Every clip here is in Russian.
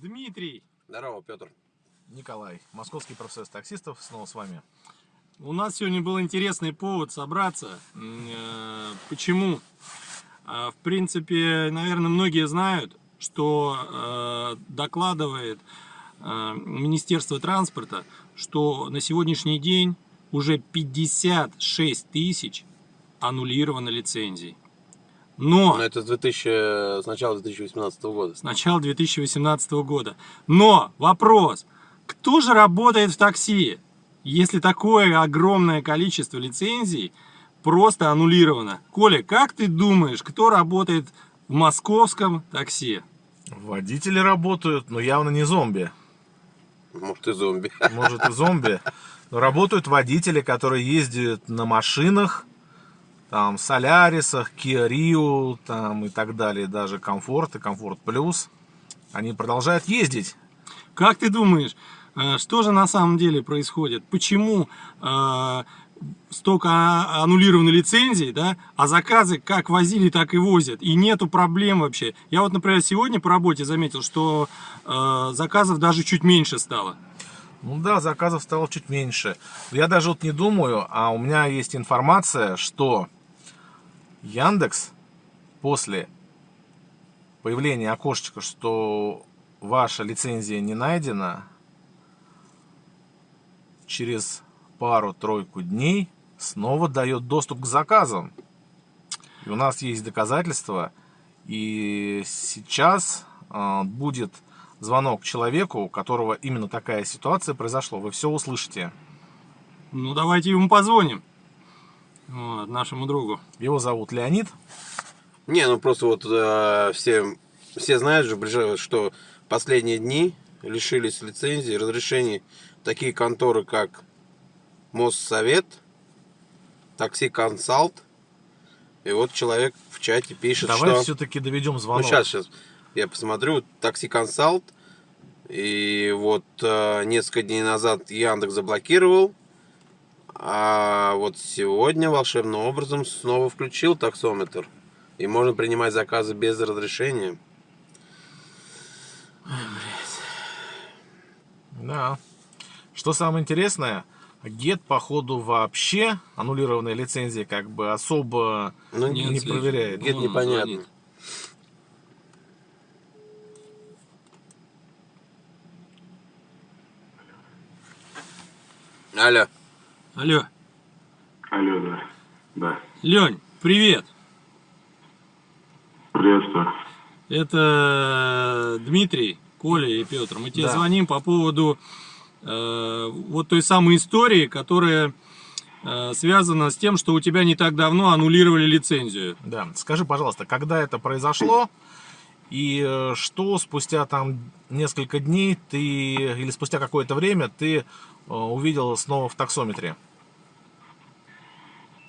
Дмитрий. Здорово, Петр. Николай, московский профсоюз таксистов, снова с вами. У нас сегодня был интересный повод собраться. Э, почему? А, в принципе, наверное, многие знают, что э, докладывает э, Министерство транспорта, что на сегодняшний день уже 56 тысяч аннулировано лицензий. Но... Но это с, 2000, с начала 2018 года. С начала 2018 года. Но вопрос, кто же работает в такси, если такое огромное количество лицензий просто аннулировано? Коля, как ты думаешь, кто работает в московском такси? Водители работают, но явно не зомби. Может и зомби. Может и зомби. Но работают водители, которые ездят на машинах, там, Солярисах, Kia Rio, там и так далее, даже Комфорт и Комфорт Плюс. Они продолжают ездить. Как ты думаешь, э, что же на самом деле происходит? Почему э, столько аннулированы лицензии, да, а заказы как возили, так и возят, и нету проблем вообще. Я вот, например, сегодня по работе заметил, что э, заказов даже чуть меньше стало. Ну да, заказов стало чуть меньше. Я даже вот не думаю, а у меня есть информация, что Яндекс после появления окошечка, что ваша лицензия не найдена, через пару-тройку дней снова дает доступ к заказам. И у нас есть доказательства, и сейчас э, будет звонок человеку, у которого именно такая ситуация произошла. Вы все услышите. Ну, давайте ему позвоним. Вот, нашему другу. Его зовут Леонид. Не, ну просто вот э, все, все знают же, что последние дни лишились лицензии, разрешений такие конторы, как Моссовет, Такси Консалт. И вот человек в чате пишет, Давай что... все-таки доведем звонок. Ну, сейчас, сейчас. Я посмотрю. Такси Консалт. И вот э, несколько дней назад Яндекс заблокировал а вот сегодня волшебным образом снова включил таксометр. И можно принимать заказы без разрешения. Да. Что самое интересное, Гет, походу, вообще аннулированная лицензия как бы особо ну, не, не проверяет. Гет ну, непонятно. Алло. Алло. Алло, да. Да. Лень, привет. Приветствую. Это Дмитрий, Коля и Петр. Мы тебе да. звоним по поводу э, вот той самой истории, которая э, связана с тем, что у тебя не так давно аннулировали лицензию. Да. Скажи, пожалуйста, когда это произошло? И э, что спустя там несколько дней ты, или спустя какое-то время ты э, увидел снова в таксометре?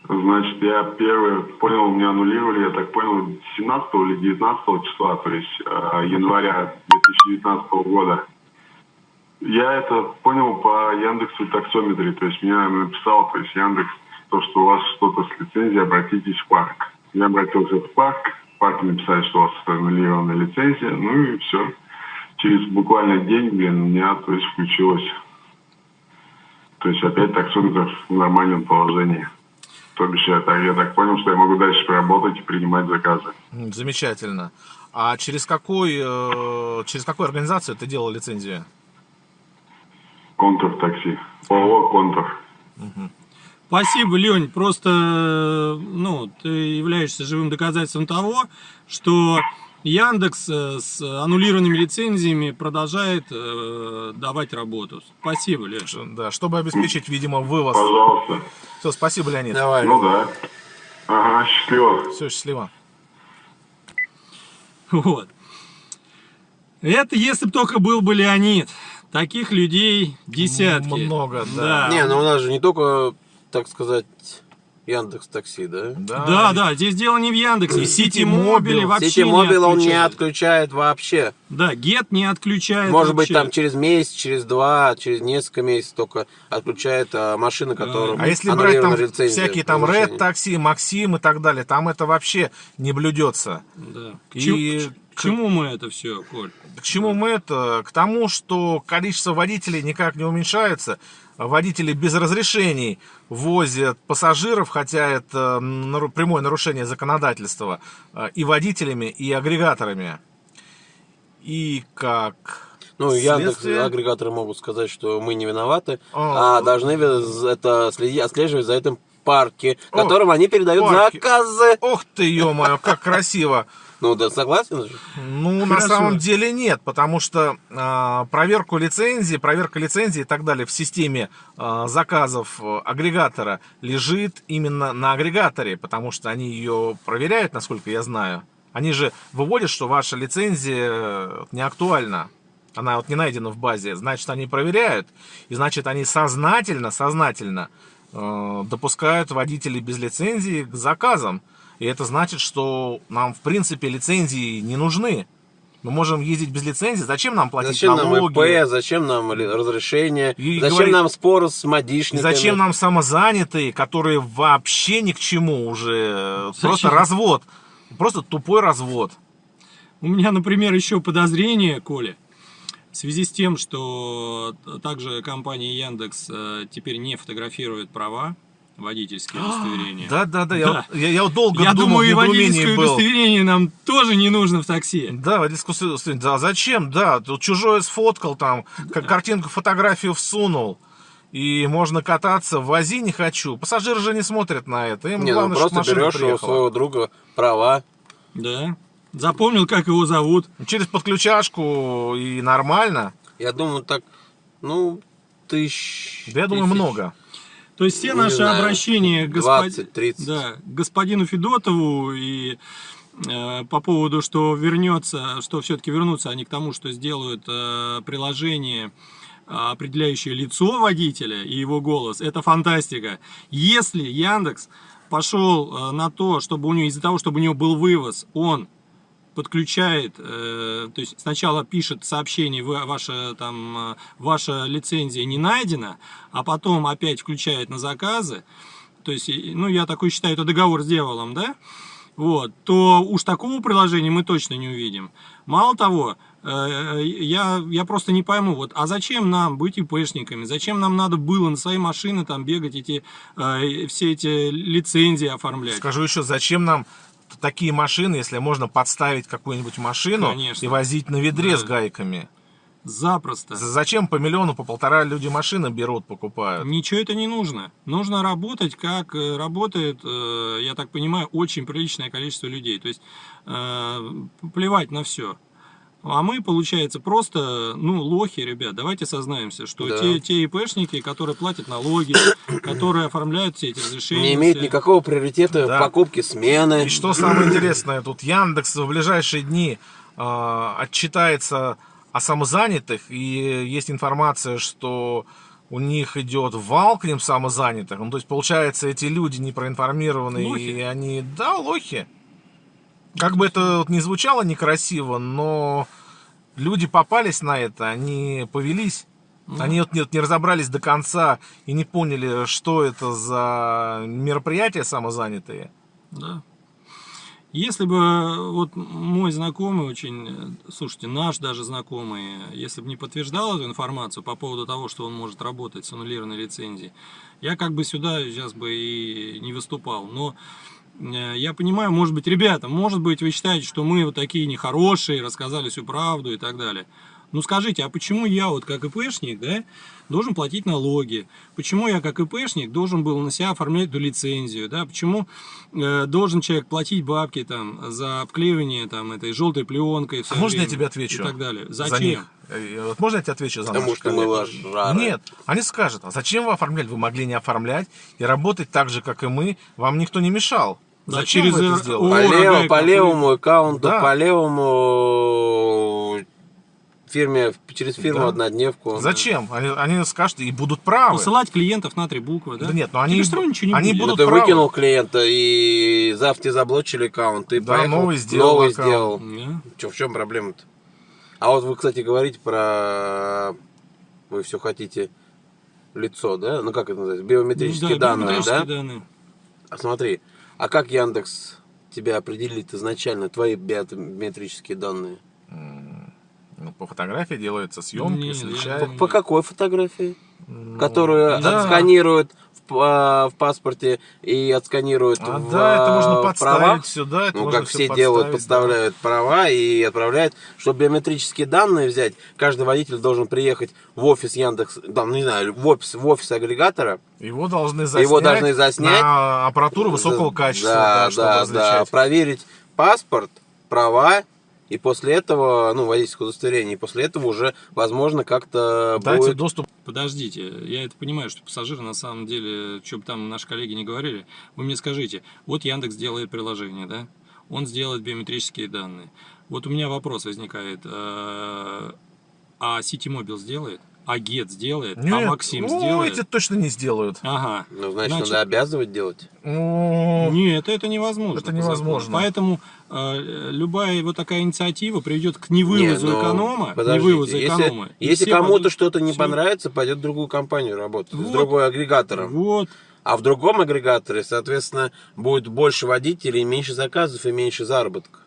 Значит, я первый понял, меня аннулировали, я так понял, 17 или 19 числа, то есть э, января 2019 года. Я это понял по Яндексу таксометре, то есть меня написал, то есть Яндекс, то, что у вас что-то с лицензией, обратитесь в парк. Я обратился в парк, в парке написали, что у вас аннулирована лицензия, ну и все. Через буквально день, блин, у меня, то есть, включилось. То есть опять таксометр в нормальном положении. То бишь, я так, я так понял, что я могу дальше поработать и принимать заказы. Замечательно. А через какой, э, через какую организацию ты делал лицензию? Контур такси. ООО Контур. Угу. Спасибо, Лень. Просто ну, ты являешься живым доказательством того, что Яндекс э, с аннулированными лицензиями продолжает э, давать работу. Спасибо, Леша. Да, чтобы обеспечить, видимо, вывоз. Пожалуйста. Все, спасибо, Леонид. Давай. Ну да. Ага, счастливо. Все, счастливо. Вот. Это если бы только был бы Леонид. Таких людей десятки. Много, да. да. Не, ну у нас же не только, так сказать, Яндекс Такси, да? Да, да, здесь дело не в Яндексе. Сити Ситимобил. Мобиле вообще Сети не Мобил он не отключает. вообще. Да, Get не отключает Может быть, вообще. там через месяц, через два, через несколько месяцев только отключает а, машины, которым А если брать там лицензия всякие там. Red такси, Максим и так далее, там это вообще не блюдется. Да. К, И чему- к чему мы это все, Коль? К чему мы это? К тому, что количество водителей никак не уменьшается. Водители без разрешений возят пассажиров, хотя это прямое нарушение законодательства, э, и водителями, и агрегаторами. И как Ну, Яндекс следствие- агрегаторы могут сказать, что мы не виноваты, А. а должны это следи- отслеживать за этим парки, которым они передают парки. заказы. Ох ты, ё-моё, как красиво! Ну, да, согласен же? Ну, на Хорошо. самом деле нет, потому что а, проверку лицензии, проверка лицензии и так далее в системе а, заказов э, агрегатора лежит именно на агрегаторе, потому что они ее проверяют, насколько я знаю. Они же выводят, что ваша лицензия э, не актуальна. Она вот не найдена в базе. Значит, они проверяют. И значит, они сознательно, сознательно э, допускают водителей без лицензии к заказам. И это значит, что нам, в принципе, лицензии не нужны. Мы можем ездить без лицензии. Зачем нам платить Зачем нам налоги? ИП, зачем нам разрешение, И зачем говорит- нам споры с И модишниками? зачем нам самозанятые, которые вообще ни к чему уже? Зачем? Просто развод. Просто тупой развод. У меня, например, еще подозрение, Коля, в связи с тем, что также компания Яндекс э, теперь не фотографирует права, водительские удостоверения. Да, да, да. Я, Да. я, я долго Я думал, думаю, и водительское был. удостоверение нам тоже не нужно в такси. Да, водительское удостоверение. Да, зачем? Да, тут чужое сфоткал там, как картинку, фотографию всунул. И можно кататься, вози не хочу. Пассажиры же не смотрят на это. Им Не, ну главное, просто чтобы машина берешь у приехала. своего друга права. Да. Запомнил, как его зовут. Через подключашку и нормально. Я думаю, так, ну, тысяч... Да я думаю, тысяч. много. То есть все наши знаю, обращения к господ- 20-30. да, к господину Федотову и э, по поводу, что вернется, что все-таки вернутся они к тому, что сделают э, приложение, э, определяющее лицо водителя и его голос, это фантастика. Если Яндекс пошел э, на то, чтобы у него из-за того, чтобы у него был вывоз, он подключает, э, то есть сначала пишет сообщение, ваша, там, э, ваша лицензия не найдена, а потом опять включает на заказы, то есть, ну, я такой считаю, это договор с дьяволом, да, вот, то уж такого приложения мы точно не увидим. Мало того, э, я, я просто не пойму, вот, а зачем нам быть ИПшниками, зачем нам надо было на свои машины там бегать, эти, все эти лицензии оформлять? Скажу еще, зачем нам такие машины, если можно подставить какую-нибудь машину Конечно. и возить на ведре Да. с гайками? Запросто. Зачем по миллиону, по полтора люди машины берут, покупают? Ничего это не нужно. Нужно работать, как э, работает, э, я так понимаю, очень приличное количество людей. То есть э, плевать на все. А мы, получается, просто, ну, лохи, ребят, давайте сознаемся, что Да. те, те ИПшники, которые платят налоги, которые оформляют все эти разрешения... Не имеет все- никакого приоритета Да. в покупке смены. И что самое интересное, тут Яндекс в ближайшие дни э, отчитается о самозанятых, и есть информация, что у них идет вал к ним самозанятых. Ну, то есть, получается, эти люди не проинформированы, Лохи. и они, да, лохи. Как бы это вот не звучало некрасиво, но люди попались на это, они повелись. Они вот не, вот не разобрались до конца и не поняли, что это за мероприятия самозанятые. Да. Если бы вот мой знакомый очень, слушайте, наш даже знакомый, если бы не подтверждал эту информацию по поводу того, что он может работать с аннулированной лицензией, я как бы сюда сейчас бы и не выступал. Но я понимаю, может быть, ребята, может быть, вы считаете, что мы вот такие нехорошие, рассказали всю правду и так далее. Ну скажите, а почему я вот как ИПшник, да, должен платить налоги? Почему я как ИПшник должен был на себя оформлять эту лицензию, да? Почему э, должен человек платить бабки там за обклеивание там этой желтой пленкой? А можно я время тебе отвечу? И так далее. За Зачем? них? Э, вот можно я тебе отвечу за Потому наших что мы лажары. Нет, они скажут, а зачем вы оформляли? Вы могли не оформлять и работать так же, как и мы. Вам никто не мешал. Да, Зачем через, вы это сделали? о, По, лево- по левому аккаунту, Да. по левому фирме, через фирму Да. однодневку. Зачем? Они, они скажут и будут правы. Посылать клиентов на три буквы, да? Да нет, но они- Тебе всё равно ничего не они будет. будут Ну, ты правы. выкинул клиента, и завтра заблочили аккаунт, ты Да, поехал, новый сделал новый аккаунт. сделал. Да. Чё, в чем проблема-то? А вот вы, кстати, говорите про... Вы все хотите лицо, да? Ну, как это называется? Биометрические Ну да, данные, биометрические да? данные. А смотри, а как Яндекс тебя определит изначально, твои биометрические данные? Ну, по фотографии делается съемка, Не, сличает. По, по какой фотографии? Которую да. отсканируют в, а, в паспорте и отсканируют А, в, да, это можно в подставить правах? все, да, это Ну, можно как все делают, подставляют права и отправляют. Чтобы биометрические данные взять, каждый водитель должен приехать в офис Яндекс, там, не знаю, в офис, в офис агрегатора. да. Его должны заснять, Его должны заснять. на аппаратуру высокого Да, качества, да, да, да, различать. проверить паспорт, права, и после этого, ну, водительское удостоверение, и после этого уже, возможно, как-то Дайте будет... доступ. Подождите, я это понимаю, что пассажиры на самом деле, что бы там наши коллеги не говорили, вы мне скажите, вот Яндекс делает приложение, да? Он сделает биометрические данные. Вот у меня вопрос возникает, э, а Ситимобил сделает? А Гет сделает? А Нет, Максим ну, сделает? эти точно не сделают. Ага. Ну, значит, Значит, надо обязывать делать. Ну, Нет, это невозможно. Это невозможно. закону. Поэтому э, любая вот такая инициатива приведет к невывозу Не, ну, эконома, подождите, невывозу если, эконома. Если все кому-то пойдут- что-то не всё. понравится, пойдет в другую компанию работать, с Вот. другой агрегатором. Вот. А в другом агрегаторе, соответственно, будет больше водителей, меньше заказов и меньше заработка.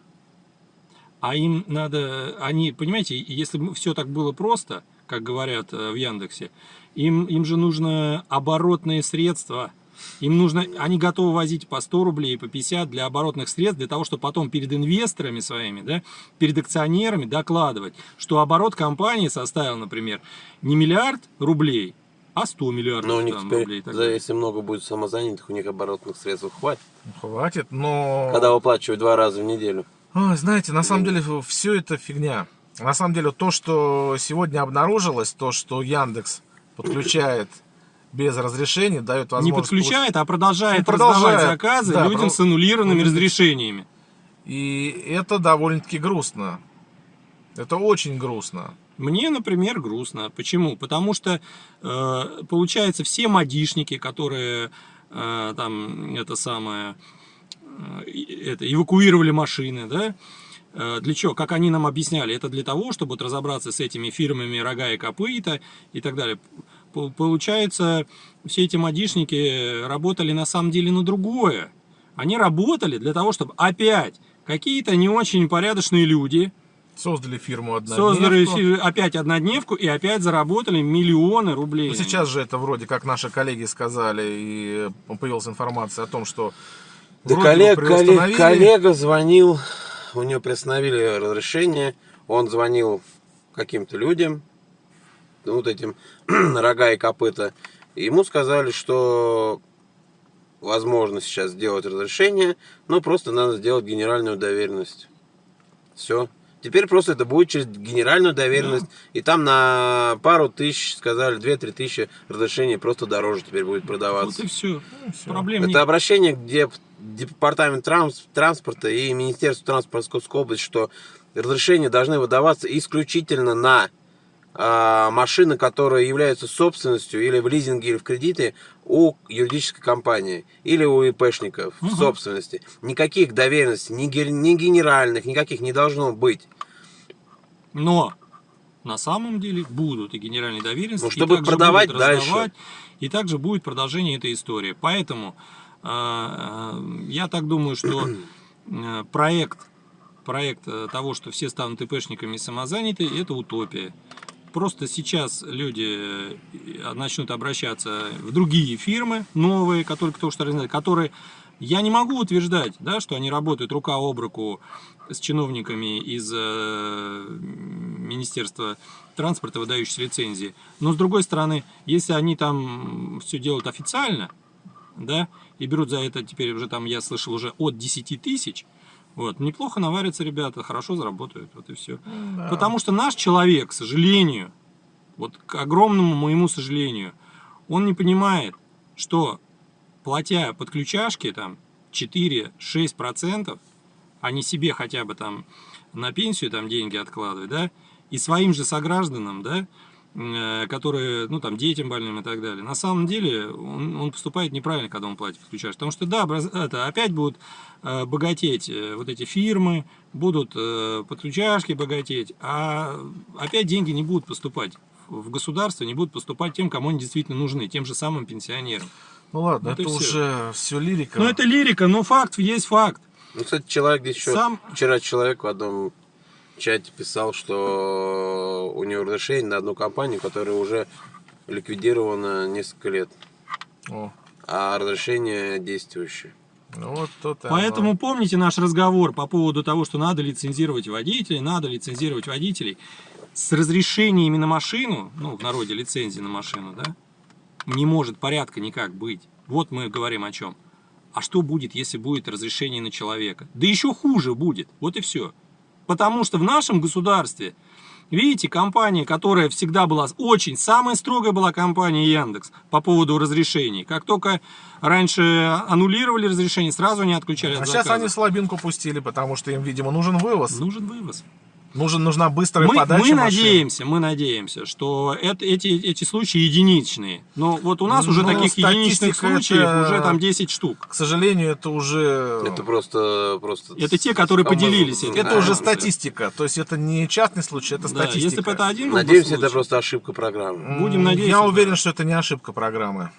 А им надо, они, понимаете, если бы все так было просто, как говорят э, в Яндексе, им, им же нужно оборотные средства. Им нужно, они готовы возить по 100 рублей, по 50 для оборотных средств, для того, чтобы потом перед инвесторами своими, да, перед акционерами докладывать, что оборот компании составил, например, не миллиард рублей, а 100 миллиардов Но у них там, теперь, рублей. и так за- если много будет самозанятых, у них оборотных средств хватит. хватит, но... Когда выплачивают два раза в неделю. Ой, знаете, на самом деле все это фигня. На самом деле то, что сегодня обнаружилось, то, что Яндекс подключает без разрешения, дает Не возможность... подключает, а продолжает, продолжает, раздавать заказы да, людям про- с аннулированными Людям- разрешениями. И это довольно-таки грустно. Это очень грустно. Мне, например, грустно. Почему? Потому что, э, получается, все модишники, которые э, там, это самое, э, это, эвакуировали машины, да, для чего? Как они нам объясняли, это для того, чтобы вот разобраться с этими фирмами рога и копыта и так далее. По- Получается, все эти модишники работали на самом деле на другое. Они работали для того, чтобы опять какие-то не очень порядочные люди, Создали фирму однодневку. Создали опять однодневку и опять заработали миллионы рублей. Ну, сейчас же это вроде как наши коллеги сказали, и появилась информация о том, что Да коллег, коллег, коллега звонил, у него приостановили разрешение, он звонил каким-то людям, вот этим рога и копыта, и ему сказали, что возможно сейчас сделать разрешение, но просто надо сделать генеральную доверенность. Все. Теперь просто это будет через генеральную доверенность. И там на пару тысяч, сказали, 2-3 тысячи разрешений просто дороже теперь будет продаваться. Вот и все. всё. Проблем Это нет. обращение к деп- департамент транс- транспорта и Министерству транспорта Московской области, что разрешения должны выдаваться исключительно на а, машины, которые являются собственностью или в лизинге, или в кредите у юридической компании или у ИПшников в Мгм. собственности. Никаких доверенностей, ни генеральных, никаких не должно быть. Но на самом деле будут и генеральные доверенности. Ну, и чтобы также продавать будут дальше. И также будет продолжение этой истории. Поэтому э, э, я так думаю, что э, проект, проект того, что все станут ИПшниками и самозаняты, это утопия. Просто сейчас люди начнут обращаться в другие фирмы, новые, которые кто что знает, которые я не могу утверждать, да, что они работают рука об руку с чиновниками из э, Министерства транспорта, выдающих лицензии. Но с другой стороны, если они там все делают официально, да, и берут за это теперь уже там, я слышал, уже от 10 тысяч, вот, неплохо наварятся ребята, хорошо заработают, вот и все. Да. Потому что наш человек, к сожалению, вот к огромному моему сожалению, он не понимает, что платя подключашки там 4-6%, а не себе хотя бы там на пенсию там деньги откладывать, да, и своим же согражданам, да, э, которые, ну, там, детям больным и так далее, на самом деле он, он поступает неправильно, когда он платит подключаешь. Потому что, да, это, опять будут э, богатеть э, вот эти фирмы, будут э, подключашки богатеть, а опять деньги не будут поступать в государство, не будут поступать тем, кому они действительно нужны, тем же самым пенсионерам. Ну ладно, Вот и это всё. уже все лирика. Ну, это лирика, но факт есть факт. Ну, кстати, человек здесь еще... Сам- Вчера человек в одном чате писал, что у него разрешение на одну компанию, которая уже ликвидирована несколько лет. О, А разрешение действующее. ну вот то-то Поэтому помните наш разговор по поводу того, что надо лицензировать водителей, надо лицензировать водителей. С разрешениями на машину, ну, в народе лицензии на машину, да, не может порядка никак быть. Вот мы говорим о чем. А что будет, если будет разрешение на человека? Да еще хуже будет. Вот и все. Потому что в нашем государстве, видите, компания, которая всегда была очень, самая строгая была компания Яндекс по поводу разрешений. Как только раньше аннулировали разрешение, сразу не отключали А от сейчас они слабинку пустили, потому что им, видимо, нужен вывоз. Нужен вывоз. Нужен, нужна быстрая Мы, подача мы машин. надеемся, мы надеемся, что это, эти, эти случаи единичные. Но вот у нас уже Ну, таких единичных случаев это- уже там 10 штук. К сожалению, это уже... Это просто... просто Это те, которые поделились этим. Это Да, уже статистика. То есть это не частный случай, это Да, статистика. если бы это один Надеемся, случай, это просто ошибка программы. Будем надеяться, Я да. уверен, что это не ошибка программы.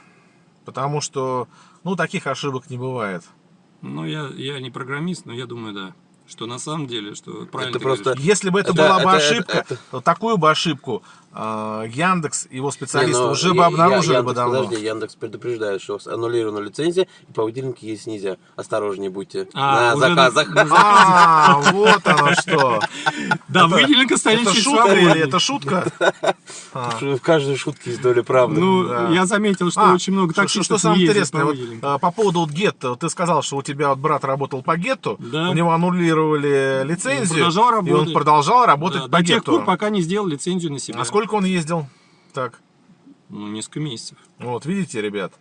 Потому что, ну, таких ошибок не бывает. Ну, я, я не программист, но я думаю, да. Что на самом деле, что правильно Это ты просто- говоришь. Если бы это, Это- была бы это- ошибка, это- то такую бы ошибку э, Яндекс, его специалисты Не, но уже бы Я- обнаружили Яндекс, бы давно. Подожди, Яндекс предупреждает, что аннулирована лицензия, и по выделенке есть нельзя. Осторожнее будьте А, на уже заказах. А, вот оно что. Да, выделенка станет Это чуть шутка или это шутка? А. В каждой шутке есть доля правды. Ну, Да. я заметил, что А, очень много что- таксистов Что, самое интересное, по поводу гетто, ты сказал, что у тебя брат работал по гетту, Да. у него аннулировали лицензию, продолжал и он работать. продолжал работать Да, по до тех пор, пока не сделал лицензию на себя. А сколько он ездил? Так, Ну, несколько месяцев. вот, видите, ребят.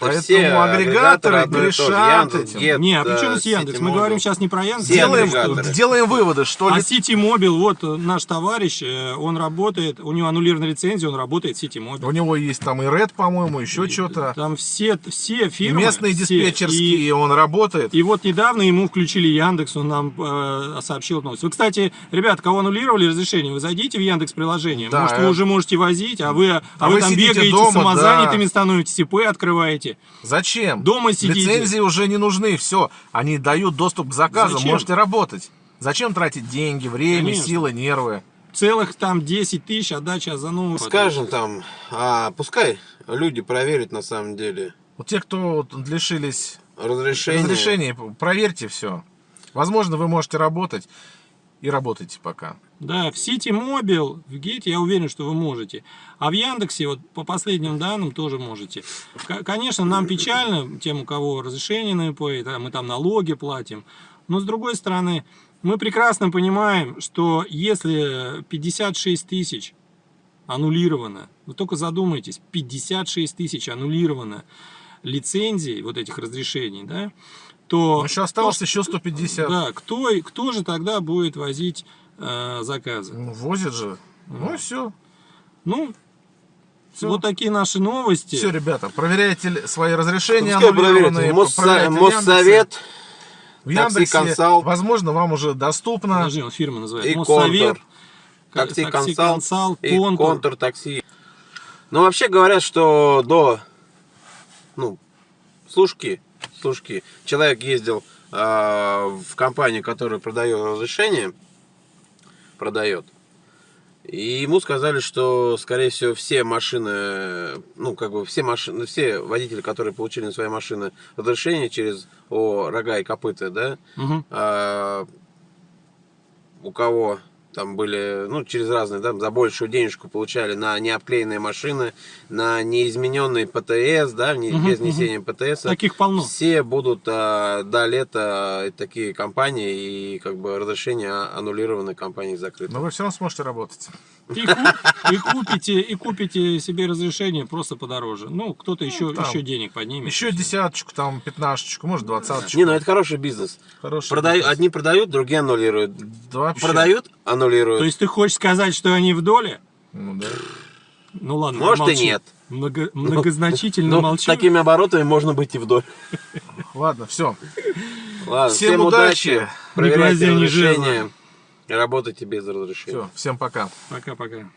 Поэтому все агрегаторы и же. грешат Яндекс, этим. Гет, не, а при чем здесь Яндекс? Мы говорим сейчас не про Яндекс. Делаем, агрегаторы. делаем выводы, что А ли... City Mobile, вот э, наш товарищ, э, он работает, у него аннулирована лицензия, он работает в City У него есть там и Red, по-моему, еще что-то. Там все, все И фирмы. местные все. диспетчерские, И, он работает. и вот недавно ему включили Яндекс, он нам э, сообщил новость. Вы, кстати, ребят, кого аннулировали разрешение, вы зайдите в Яндекс приложение. Да, Может, э. вы уже можете возить, а вы, а А вы, вы там бегаете дома, самозанятыми, да. становитесь, ИП открываете. Зачем? Дома сидите. Лицензии уже не нужны, все. Они дают доступ к заказам, Зачем? можете работать. Зачем тратить деньги, время, Конечно. силы, нервы? Целых там 10 тысяч отдача за новую. Скажем там, а, пускай люди проверят на самом деле Вот те, кто лишились разрешения. разрешения, проверьте все. Возможно, вы можете работать и работайте пока. Да, в City Mobile, в Гете я уверен, что вы можете. А в Яндексе, вот по последним данным, тоже можете. Конечно, нам печально, тем, у кого разрешение на ИП, да, мы там налоги платим. Но с другой стороны, мы прекрасно понимаем, что если 56 тысяч аннулировано, вы только задумайтесь, 56 тысяч аннулировано лицензий, вот этих разрешений, да, то... Ну, еще осталось еще 150. Да, кто, кто же тогда будет возить э, заказы? Ну, возят же. Ну и все. Ну, Всё. вот такие наши новости. Все, ребята, проверяйте свои разрешения Пускай Мосса- проверяйте Яндексе. Моссовет В Такси Яндексе, Консалт. возможно, вам уже доступно. Подожди, он фирма называется. и Моссовет. Такси Такси Консалт и Контур. Контур Такси. Ну, вообще говорят, что до, ну, служки, служки, человек ездил а, в компанию, которая продает разрешение, продает, и ему сказали, что, скорее всего, все машины, ну, как бы все машины, все водители, которые получили на свои машины разрешение через о, рога и копыта, да, Мгм. а, у кого там были, ну, через разные, да, за большую денежку получали на необклеенные машины, на неизмененный ПТС, да, не- Мгм, без внесения ПТС. Таких полно. Все будут а, до лета такие компании и как бы разрешения аннулированы, компании закрыты. Но вы все равно сможете работать. И, ку- и купите, и купите себе разрешение просто подороже. Ну, кто-то еще, там. еще денег поднимет. Еще десяточку, там, пятнашечку, может, двадцаточку. Не, ну это хороший бизнес. Хороший Продаю, бизнес. одни продают, другие аннулируют. Да вообще. Продают, аннулируют. То есть ты хочешь сказать, что они в доле? Ну, да. Ну ладно, Может, и молчу. нет. Много- многозначительно Ну, молчу. такими оборотами можно быть и вдоль. Ладно, все. Ладно, Всем всем, удачи. удачи. Проверяйте разрешение. Работайте без разрешения. Все, всем пока. Пока-пока.